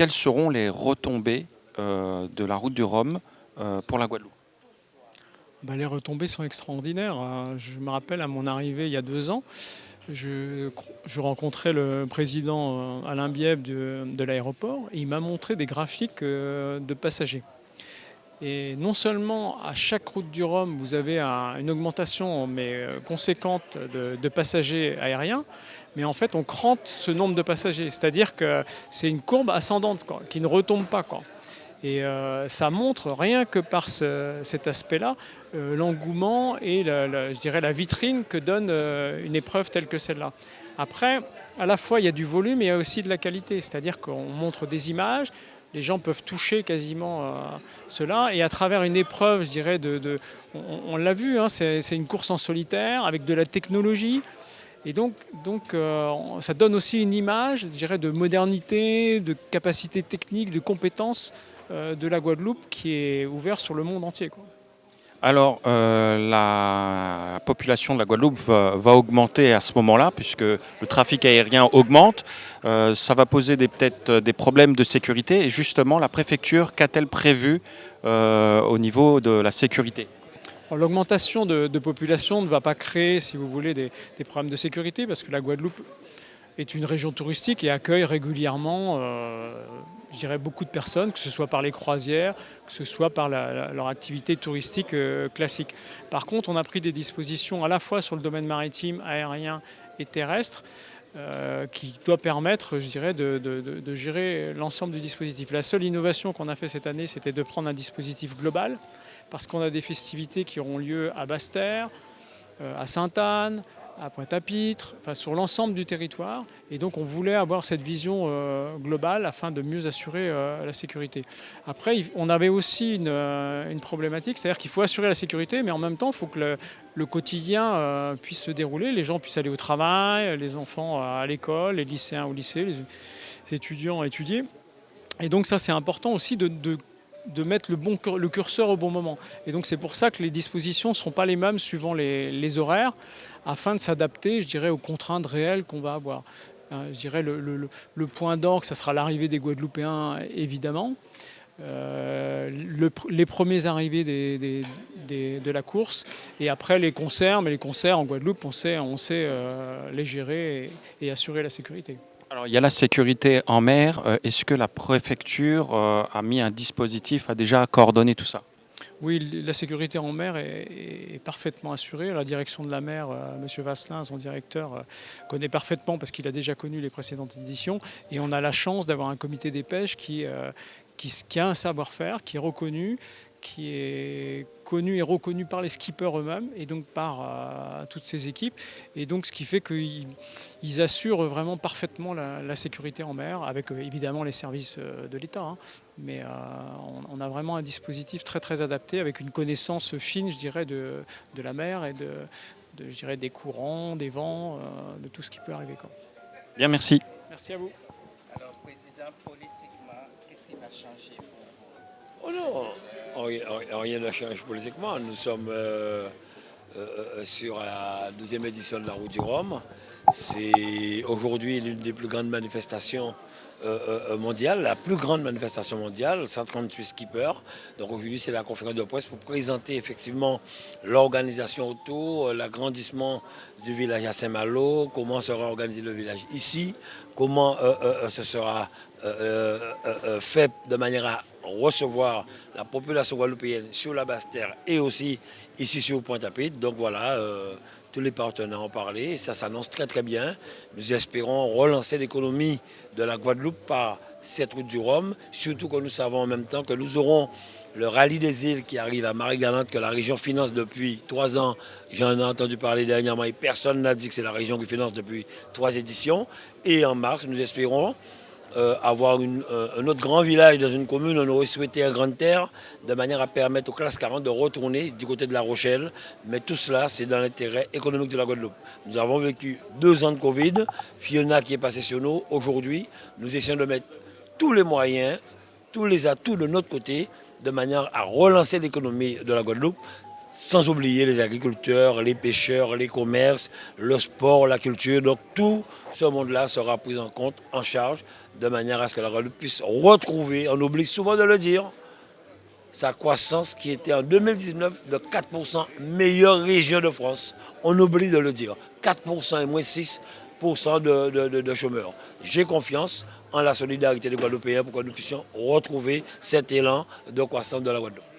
quelles seront les retombées de la route du Rhum pour la Guadeloupe bah, Les retombées sont extraordinaires. Je me rappelle à mon arrivée il y a deux ans, je, rencontrais le président Alain Bieb de, de l'aéroport et il m'a montré des graphiques de passagers. Et non seulement à chaque route du Rhum, vous avez une augmentation mais euh, conséquente de, passagers aériens, mais en fait on crante ce nombre de passagers. C'est-à-dire que c'est une courbe ascendante qui ne retombe pas. Et euh, ça montre, rien que par cet aspect-là, euh, l'engouement et je dirais la vitrine que donne une épreuve telle que celle-là. Après, à la fois il y a du volume et il y a aussi de la qualité, c'est-à-dire qu'on montre des images, les gens peuvent toucher quasiment euh, cela. Et à travers une épreuve, je dirais, on, l'a vu, hein, c'est une course en solitaire avec de la technologie. Et donc, euh, ça donne aussi une image, de modernité, de capacité technique, de compétences euh, de la Guadeloupe qui est ouverte sur le monde entier. Alors, euh, la population de la Guadeloupe va, augmenter à ce moment-là, puisque le trafic aérien augmente. Euh, ça va poser peut-être des problèmes de sécurité. Et justement, la préfecture, qu'a-t-elle prévu euh, au niveau de la sécurité? L'augmentation de, population ne va pas créer, si vous voulez, des problèmes de sécurité, parce que la Guadeloupe est une région touristique et accueille régulièrement je dirais, beaucoup de personnes, que ce soit par les croisières, que ce soit par leur activité touristique euh, classique. Par contre, on a pris des dispositions à la fois sur le domaine maritime, aérien et terrestre, euh, qui doit permettre, je dirais, de, gérer l'ensemble du dispositif. La seule innovation qu'on a fait cette année, c'était de prendre un dispositif global, parce qu'on a des festivités qui auront lieu à Basse-Terre, euh, à Sainte-Anne, à Pointe-à-Pitre, enfin, sur l'ensemble du territoire. Et donc on voulait avoir cette vision euh, globale afin de mieux assurer euh, la sécurité. Après, on avait aussi une, euh, problématique, c'est-à-dire qu'il faut assurer la sécurité, mais en même temps, il faut que le, quotidien puisse se dérouler, les gens puissent aller au travail, les enfants à l'école, les lycéens au lycée, les, étudiants étudier. Et donc ça, c'est important aussi de mettre le, bon, le curseur au bon moment. Et donc c'est pour ça que les dispositions ne seront pas les mêmes suivant les, horaires, afin de s'adapter, je dirais, aux contraintes réelles qu'on va avoir. Euh, je dirais le, le, point d'orgue, ça sera l'arrivée des Guadeloupéens, évidemment. Euh, les premiers arrivés des, de la course et après les concerts, mais les concerts en Guadeloupe, on sait, on sait euh, les gérer et assurer la sécurité. Alors, il y a la sécurité en mer. Euh, est-ce que la préfecture euh, a mis un dispositif, a déjà coordonné tout ça? Oui, la sécurité en mer est, parfaitement assurée. La direction de la mer, euh, M. Vasselin, son directeur, connaît parfaitement parce qu'il a déjà connu les précédentes éditions. Et on a la chance d'avoir un comité des pêches qui, qui, a un savoir-faire, qui est reconnu, qui est connu et reconnu par les skippers eux-mêmes et donc par euh, toutes ces équipes. Et donc ce qui fait qu'ils assurent vraiment parfaitement la, sécurité en mer, avec euh, évidemment les services euh, de l'État. Hein. Mais on, a vraiment un dispositif très très adapté, avec une connaissance fine, je dirais, de, de la mer et de, je dirais, des courants, des vents, de tout ce qui peut arriver. Quoi. Bien, merci. Merci à vous. Alors, Président, politiquement, qu'est-ce qui va changer Oh non rien n'a changé politiquement. Nous sommes euh, euh, euh, sur la deuxième édition de la Route du Rhum. C'est aujourd'hui l'une des plus grandes manifestations mondiales, la plus grande manifestation mondiale, 138 skippers. Donc aujourd'hui, c'est la conférence de presse pour présenter effectivement l'organisation autour, l'agrandissement du village à Saint-Malo, comment sera organisé le village ici, comment ce sera fait de manière à recevoir la population guadeloupéenne sur la Basse-Terre et aussi ici sur Pointe-à-Pitre. Donc voilà, euh, tous les partenaires ont parlé, ça s'annonce très très bien. Nous espérons relancer l'économie de la Guadeloupe par cette route du Rhum, surtout que nous savons en même temps que nous aurons le rallye des îles qui arrive à Marie-Galante, que la région finance depuis trois ans. J'en ai entendu parler dernièrement et personne n'a dit que c'est la région qui finance depuis trois éditions. Et en mars, nous espérons euh, avoir euh, un autre grand village dans une commune, on aurait souhaité un Grande Terre, de manière à permettre aux classes 40 de retourner du côté de La Rochelle. Mais tout cela, c'est dans l'intérêt économique de la Guadeloupe. Nous avons vécu deux ans de Covid, Fiona qui est passée sur nous. Aujourd'hui, nous essayons de mettre tous les moyens, tous les atouts de notre côté, de manière à relancer l'économie de la Guadeloupe. Sans oublier les agriculteurs, les pêcheurs, les commerces, le sport, la culture. Donc tout ce monde-là sera pris en compte, en charge, de manière à ce que la Guadeloupe puisse retrouver, on oublie souvent de le dire, sa croissance qui était en 2019 de 4% meilleure région de France. On oublie de le dire. 4% et moins 6% de, chômeurs. J'ai confiance en la solidarité des Guadeloupéens pour que nous puissions retrouver cet élan de croissance de la Guadeloupe.